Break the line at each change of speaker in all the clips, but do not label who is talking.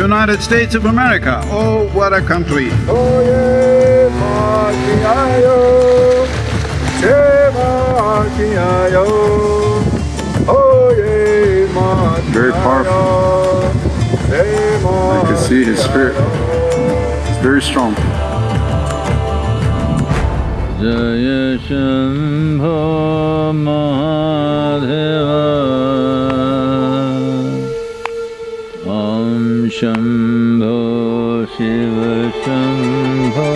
United States of America. Oh, what a country. Very powerful. I can see his spirit. It's very strong.
Jaya Shambho Mahadeva Shambho Shiv Shambho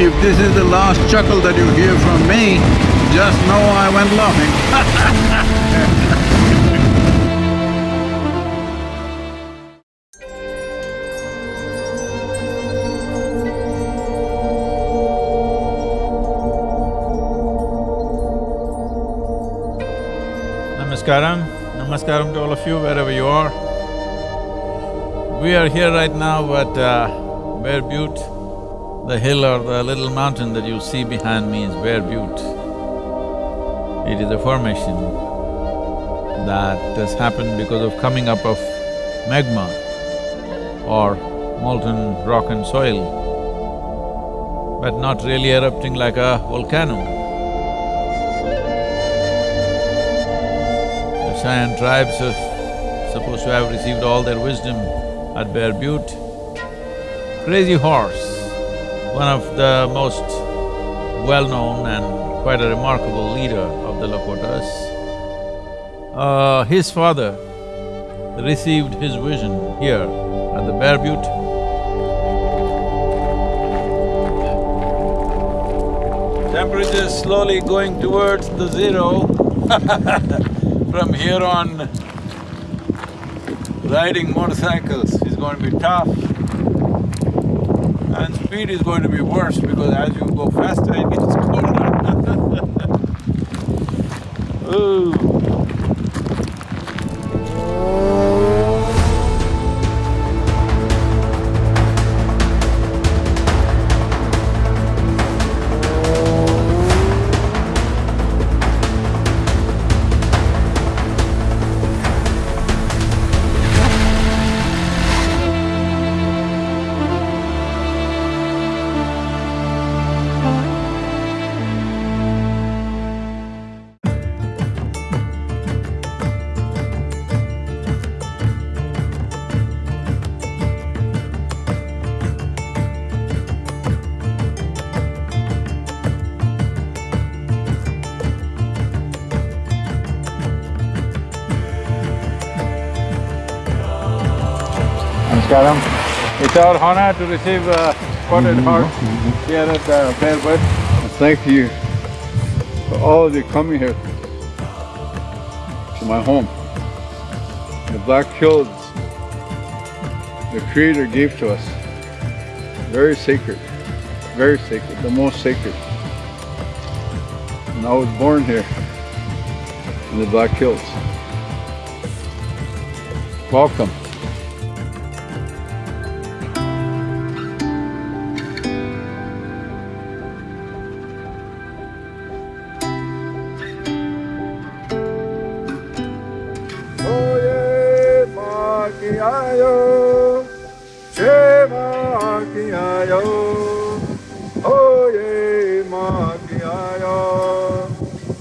If this is the last chuckle that you hear from me, just know I went laughing.
Namaskaram, Namaskaram to all of you wherever you are. We are here right now at uh, Bear Butte. The hill or the little mountain that you see behind me is Bear Butte. It is a formation that has happened because of coming up of magma or molten rock and soil, but not really erupting like a volcano. Cheyenne tribes are supposed to have received all their wisdom at Bear Butte. Crazy Horse, one of the most well-known and quite a remarkable leader of the Lakotas. Uh, his father received his vision here at the Bear Butte. Temperature is slowly going towards the zero. From here on, riding motorcycles is going to be tough. And speed is going to be worse because as you go faster, it gets colder. Ooh. Namaskaram. It's our honor to receive uh, Spotted Heart here at uh, Bear Butte.
Thank you for all of you coming here to my home. The Black Hills, the Creator gave to us. Very sacred, very sacred, the most sacred. And I was born here in the Black Hills. Welcome.
Makiayo, Oye Makiayo,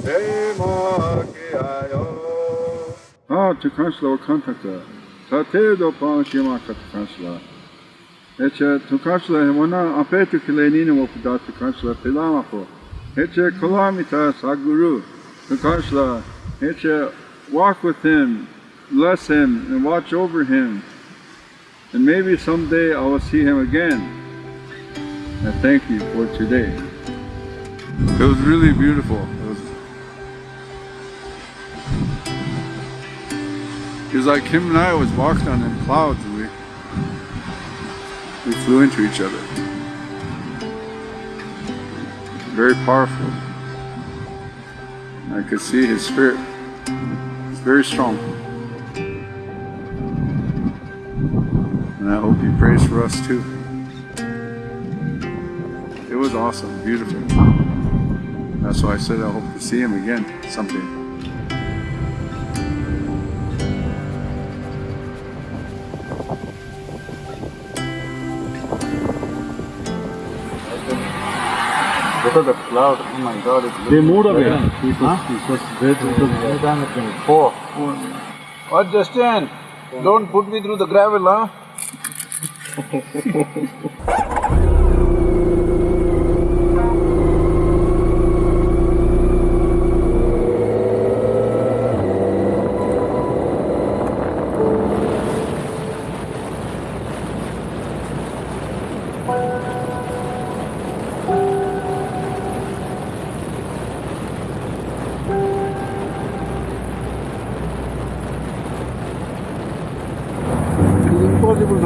Shema Makiayo.
Ah, tu kansla o kantata. Ta te do pa shima kat kansla. Eche tu kansla hemona apetu kilenini mo puda tu kansla pilama po. Eche kalamita saguru. Tu kansla eche walk with him, bless him, and watch over him. And maybe someday I will see him again. I thank you for today. It was really beautiful. It was It was like him and I was walking on them clouds and we we flew into each other. Very powerful. I could see his spirit. It's very strong. And I hope he prays for us too. It was awesome, beautiful. That's why I said I hope to see him again someday. Look at the cloud. Oh my god, it's
They moved away. It was, it was great. It was
Four. What, oh, Justin? Don't put me through the gravel, huh?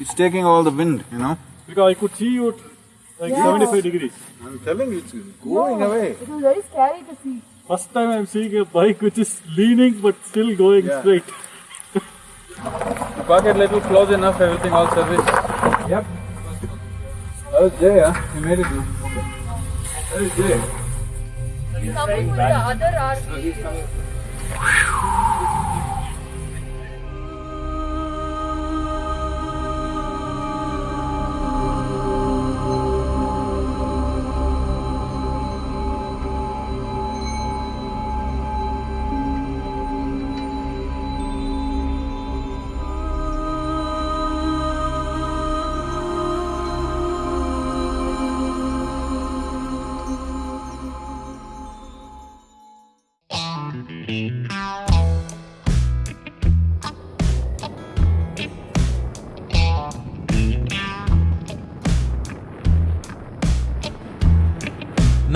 It's taking all the wind, you know.
Because I could see you like 75 degrees.
I'm telling you, it's going away.
It was very scary to see.
First time I'm seeing a bike which is leaning but still going
Yeah.
straight.
Pocket little close enough, everything all service. Yep. That was Jay, huh? He made it. That is Jay.
He's coming with the other RV.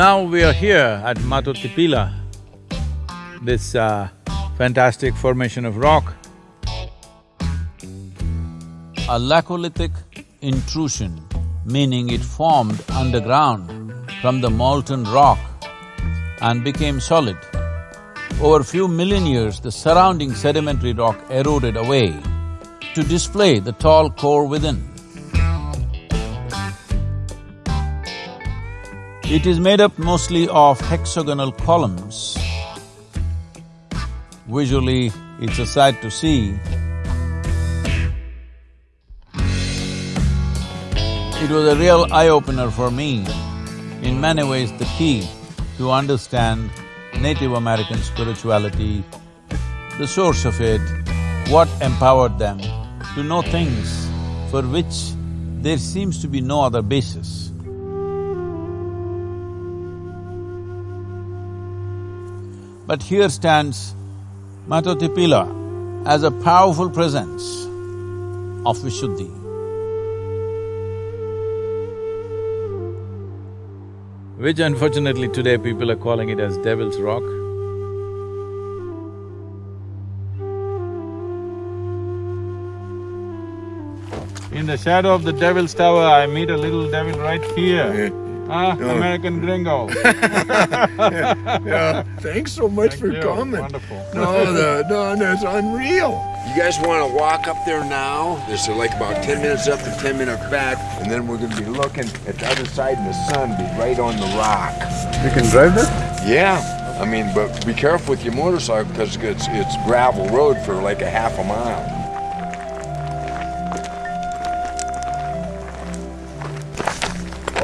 Now we are here at Mato Tipila, this uh, fantastic formation of rock. A laccolithic intrusion, meaning it formed underground from the molten rock and became solid. Over a few million years, the surrounding sedimentary rock eroded away to display the tall core within. It is made up mostly of hexagonal columns. Visually, it's a sight to see. It was a real eye-opener for me. In many ways, the key to understand Native American spirituality, the source of it, what empowered them to know things for which there seems to be no other basis. But here stands Mato Tipila as a powerful presence of Vishuddhi. Which unfortunately today people are calling it as Devil's Rock. In the shadow of the Devil's Tower, I meet a little devil right here. Ah, American gringo.
Yeah, thanks so much for
you.
coming.
Wonderful.
No, the, no, that's unreal.
You guys want to walk up there now? There's uh, like about 10 minutes up and 10 minutes back, and then we're going to be looking at the other side, and the sun be right on the rock.
You can drive that?
Yeah, I mean, but be careful with your motorcycle because it's, it's gravel road for like a half a mile.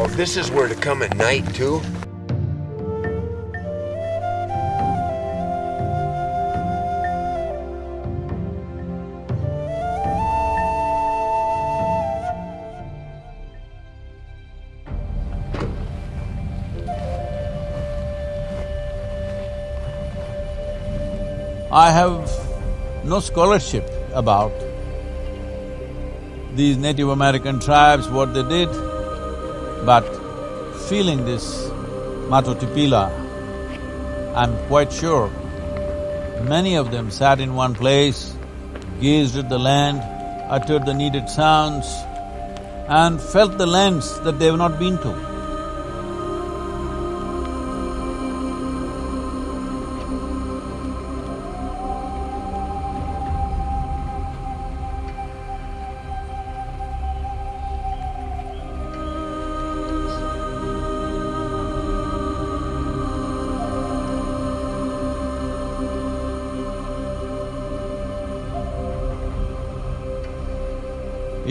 Oh, this is where to come at night too?
I have no scholarship about these Native American tribes, what they did, but feeling this Mato Tipila, I'm quite sure many of them sat in one place, gazed at the land, uttered the needed sounds, and felt the lands that they have not been to.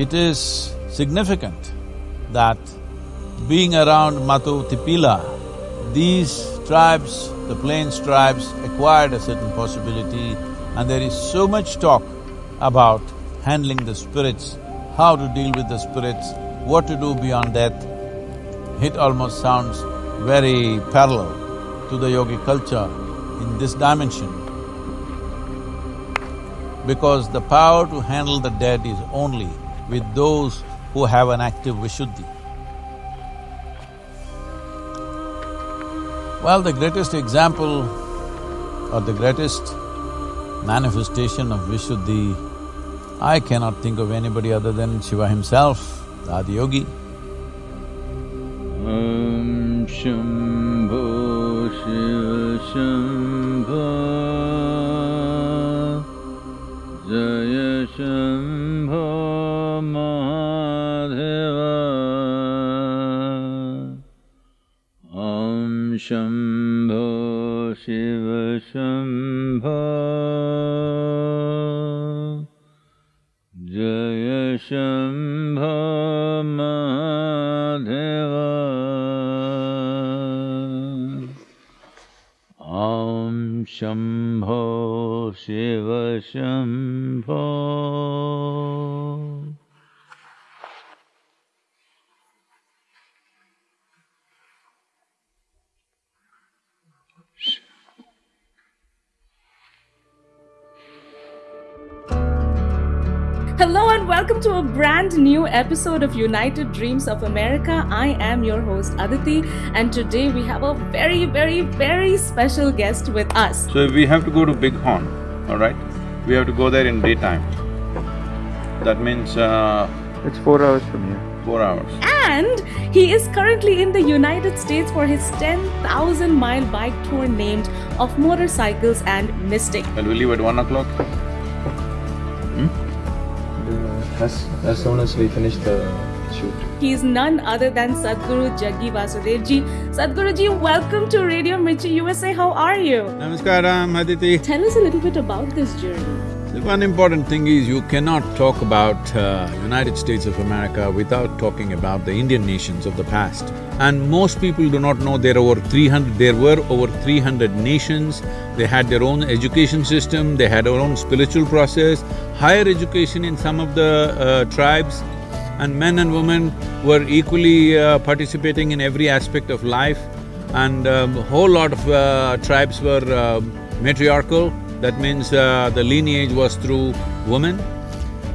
It is significant that being around Mato Tipila, these tribes, the plains tribes acquired a certain possibility and there is so much talk about handling the spirits, how to deal with the spirits, what to do beyond death. It almost sounds very parallel to the yogi culture in this dimension because the power to handle the dead is only with those who have an active Vishuddhi. Well, the greatest example or the greatest manifestation of Vishuddhi, I cannot think of anybody other than Shiva himself, the Adiyogi. Om Shambho Shiva Shambho Jaya Shambho
Hello and welcome to a brand new episode of United Dreams of America. I am your host Aditi, and today we have a very, very, very special guest with us.
So we have to go to Bighorn, all right, we have to go there in daytime. That means uh,
It's four hours from here.
four hours.
And he is currently in the United States for his 10,000 mile bike tour named Of Motorcycles and Mystic.
Well, we leave at one o'clock.
As, as soon as we finish the shoot.
He is none other than Sadhguru Jaggi Vasudevji. Sadhguruji, welcome to Radio Mirchi USA. How are you?
Namaskaram, Aditi.
Tell us a little bit about this journey.
The one important thing is you cannot talk about uh, United States of America without talking about the Indian nations of the past. And most people do not know there over three hundred… there were over three hundred nations, they had their own education system, they had their own spiritual process, higher education in some of the uh, tribes, and men and women were equally uh, participating in every aspect of life. And a whole lot of uh, tribes were uh, matriarchal, that means uh, the lineage was through women.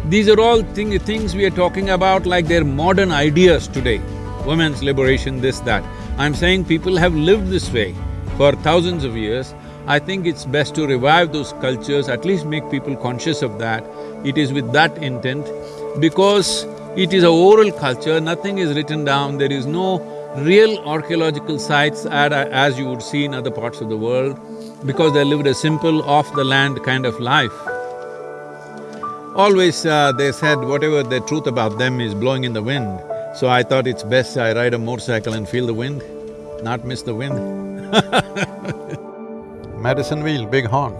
These are all thing, things we are talking about like they're modern ideas today. Women's liberation, this, that. I'm saying people have lived this way for thousands of years. I think it's best to revive those cultures, at least make people conscious of that. It is with that intent because it is a oral culture, nothing is written down, there is no real archaeological sites as you would see in other parts of the world because they lived a simple, off-the-land kind of life. Always uh, they said whatever the truth about them is blowing in the wind, so I thought it's best I ride a motorcycle and feel the wind, not miss the wind Medicine wheel, big horn.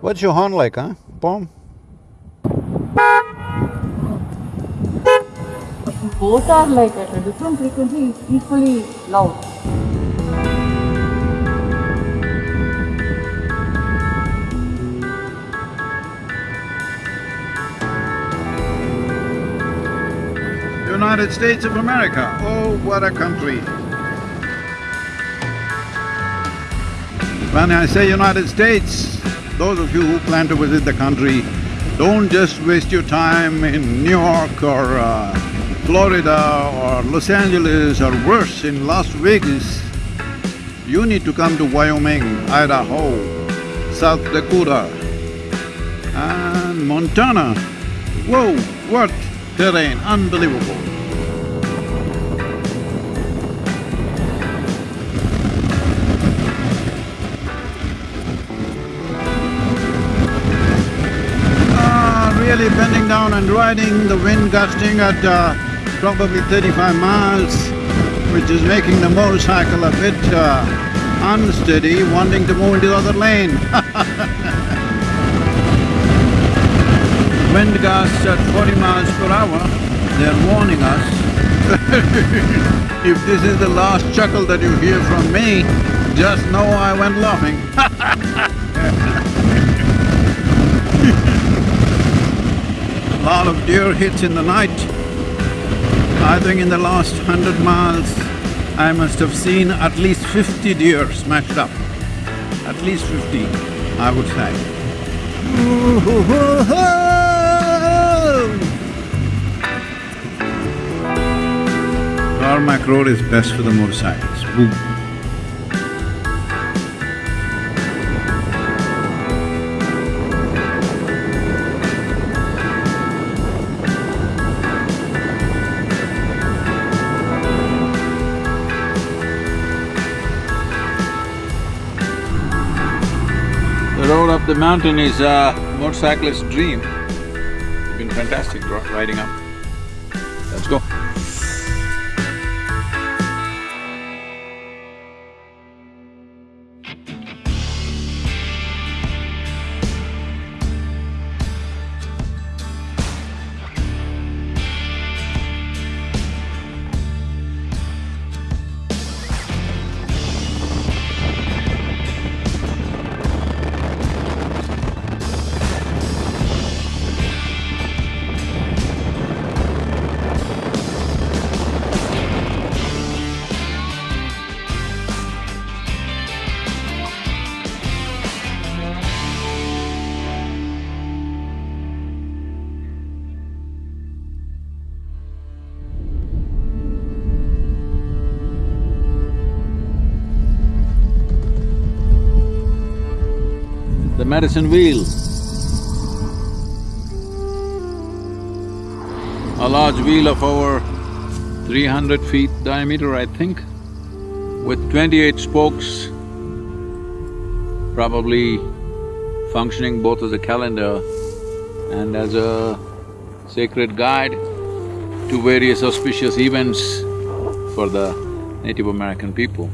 What's your horn like, huh, Pom?
Both are like at a different frequency, equally loud.
United States of America, oh, what a country. When I say United States, those of you who plan to visit the country, don't just waste your time in New York or uh,
Florida or Los Angeles or worse in Las Vegas, you need to come to Wyoming, Idaho, South Dakota and Montana. Whoa, what terrain, unbelievable. Down and riding, the wind gusting at uh, probably thirty-five miles, which is making the motorcycle a bit uh, unsteady, wanting to move into the other lane. Wind gusts at forty miles per hour, they're warning us. if this is the last chuckle that you hear from me, just know I went laughing Lot of deer hits in the night. I think in the last hundred miles, I must have seen at least fifty deer smashed up. At least fifty, I would say. Tarmac road is best for the motorcycles. Boom. The mountain is a motorcyclist's dream. It's been fantastic riding up. Wheel. A large wheel of over three hundred feet diameter, I think, with twenty-eight spokes, probably functioning both as a calendar and as a sacred guide to various auspicious events for the Native American people.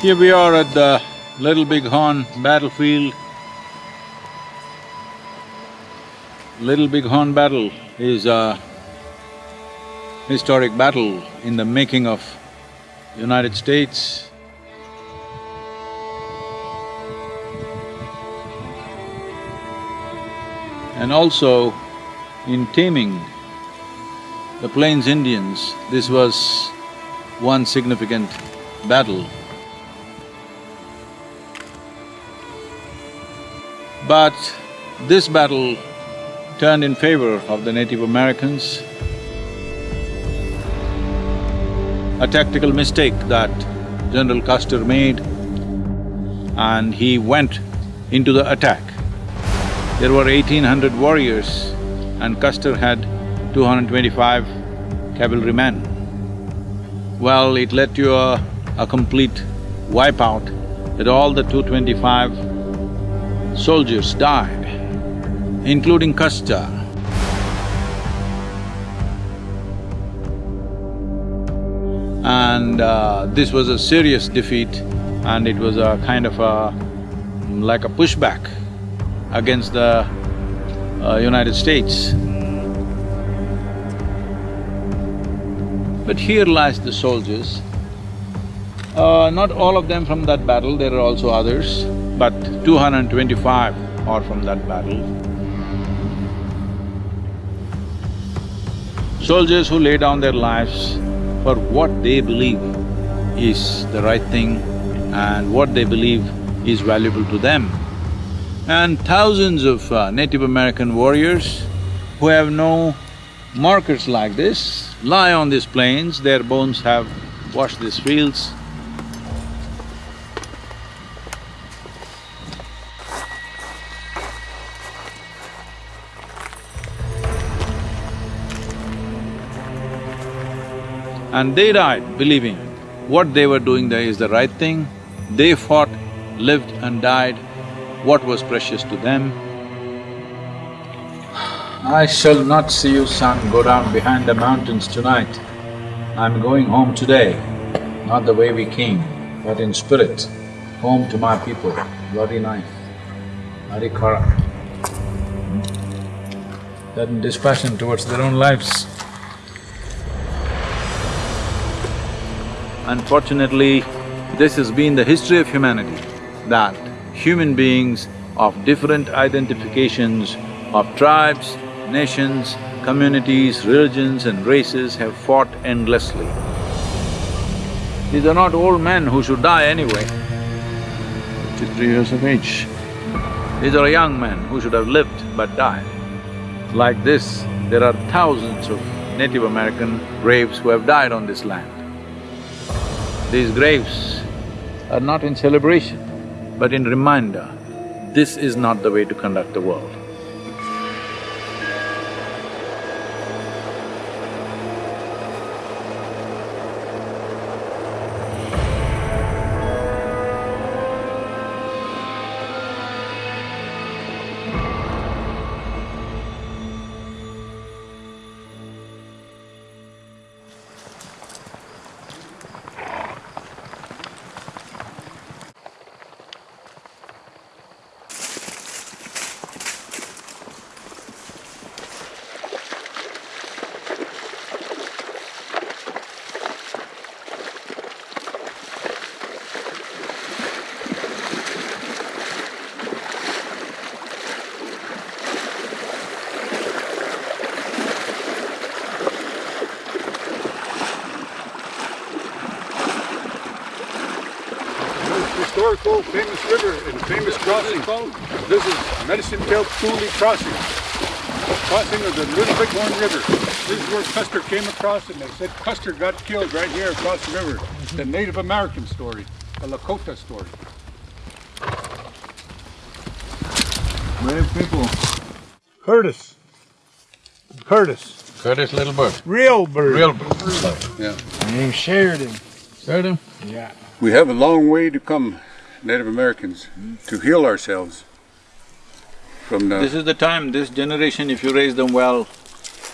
Here we are at the Little Big Horn battlefield. Little Big Horn battle is a historic battle in the making of United States. And also in taming the Plains Indians, this was one significant battle. But This battle turned in favor of the Native Americans. A tactical mistake that General Custer made and he went into the attack. There were eighteen hundred warriors and Custer had two hundred twenty-five cavalrymen. Well, it led to a, a complete wipeout that all the 225 soldiers died, including Custer. And uh, this was a serious defeat and it was a kind of a… like a pushback against the uh, United States. But here lies the soldiers. Uh, not all of them from that battle, there are also others, but 225 are from that battle. Soldiers who lay down their lives for what they believe is the right thing and what they believe is valuable to them. And thousands of uh, Native American warriors who have no markers like this lie on these plains, their bones have washed these fields. And they died believing what they were doing there is the right thing. They fought, lived and died what was precious to them. I shall not see you, son, go down behind the mountains tonight. I'm going home today, not the way we came, but in spirit, home to my people, bloody knife, Hari Kara. That dispassion towards their own lives. Unfortunately, this has been the history of humanity, that human beings of different identifications of tribes, nations, communities, religions and races have fought endlessly. These are not old men who should die anyway, fifty-three years of age. These are young men who should have lived but died. Like this, there are thousands of Native American graves who have died on this land. These graves are not in celebration, but in reminder, this is not the way to conduct the world.
Historical famous river and famous crossing. This is Medicine Tail Coulee Crossing. Crossing of the Little Bighorn River. This is where Custer came across and they said Custer got killed right here across the river. The Native American story, the Lakota story.
Brave people.
Curtis. Curtis.
Curtis Little Bird.
Real bird.
Real bird.
Yeah.
Named Sheridan.
Sheridan?
Yeah.
We have a long way to come, Native Americans, to heal ourselves from the…
This is the time, this generation, if you raise them well,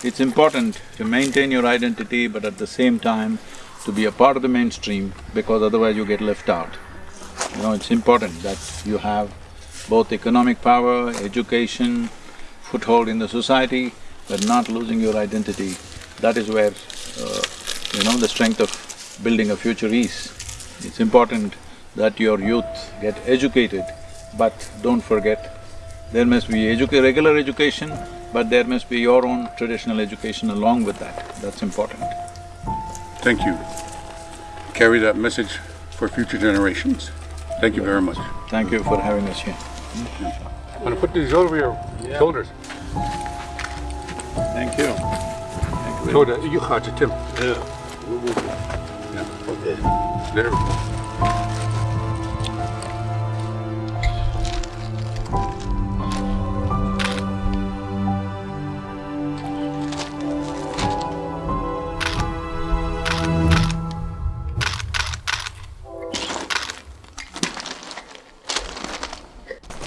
it's important to maintain your identity, but at the same time to be a part of the mainstream, because otherwise you get left out. You know, it's important that you have both economic power, education, foothold in the society, but not losing your identity. That is where, uh, you know, the strength of building a future is. It's important that your youth get educated, but don't forget, there must be educa regular education, but there must be your own traditional education along with that. That's important.
Thank you. Carry that message for future generations. Thank you very much.
Thank you for having us here.
gonna put these over your shoulders.
Thank you. Thank you.
So that you got it, Tim.
Yeah.
Yeah. There. we go.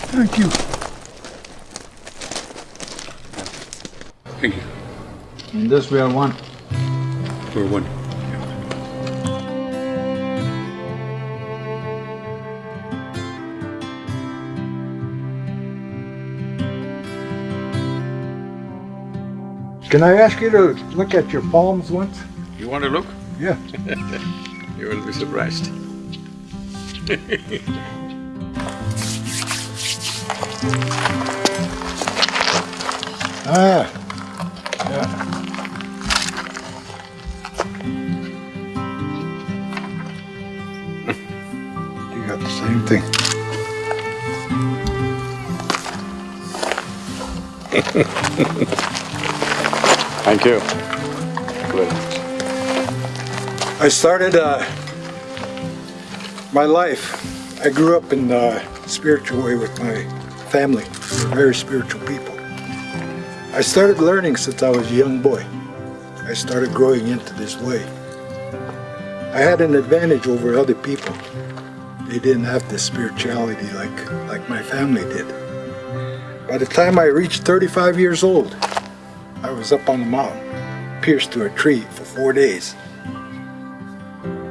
Thank you.
Thank you.
In this we are one.
We're one.
Can I ask you to look at your palms once?
You want to look?
Yeah.
You will be surprised.
Ah.
Thank you. Good.
I started uh, my life. I grew up in a spiritual way with my family. We're very spiritual people. I started learning since I was a young boy. I started growing into this way. I had an advantage over other people. They didn't have this spirituality like, like my family did. By the time I reached 35 years old, I was up on the mountain, pierced to a tree for four days.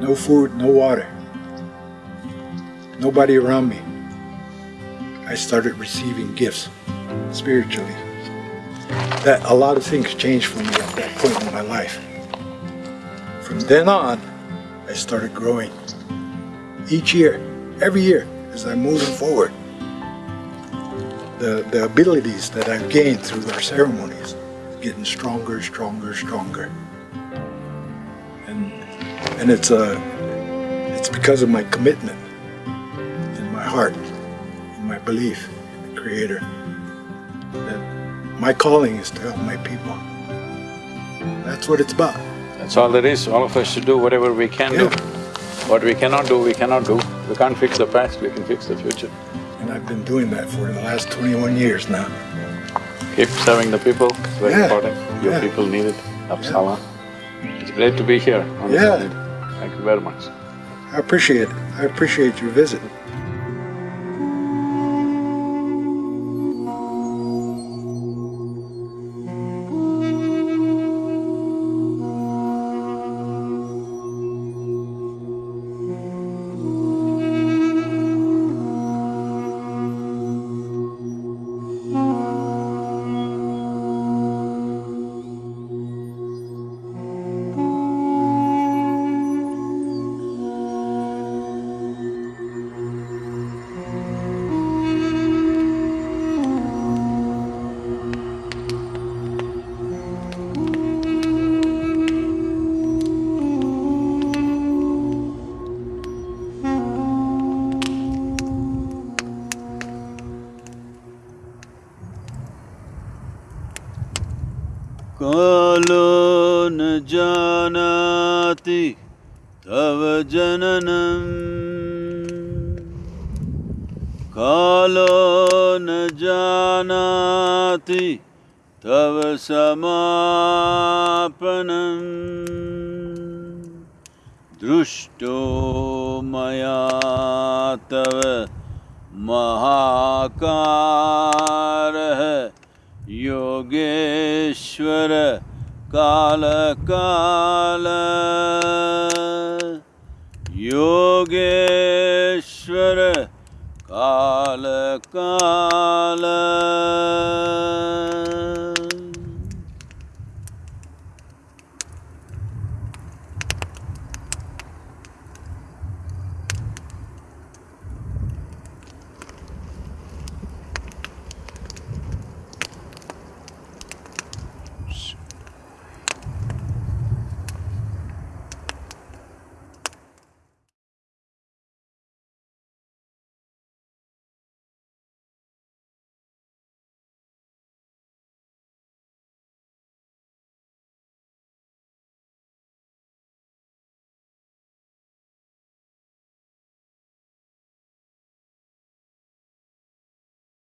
No food, no water. Nobody around me. I started receiving gifts spiritually. That a lot of things changed for me at that point in my life. From then on, I started growing. Each year, every year, as I'm moving forward. The, the abilities that I've gained through our ceremonies getting stronger, stronger, stronger. And and it's uh it's because of my commitment in my heart, in my belief in the Creator. That my calling is to help my people. That's what it's about.
That's all there is. All of us should do whatever we can do. What we cannot do, we cannot do. We can't fix the past, we can fix the future.
And I've been doing that for the last 21 years now.
Keep serving the people, it's very
Yeah.
important. Your
Yeah.
people need it. Uppsala. It's great to be here on
Yeah.
Thank you very much.
I appreciate it. I appreciate your visit.
परमेश्वर काल काल। योगेश्वर काल काल।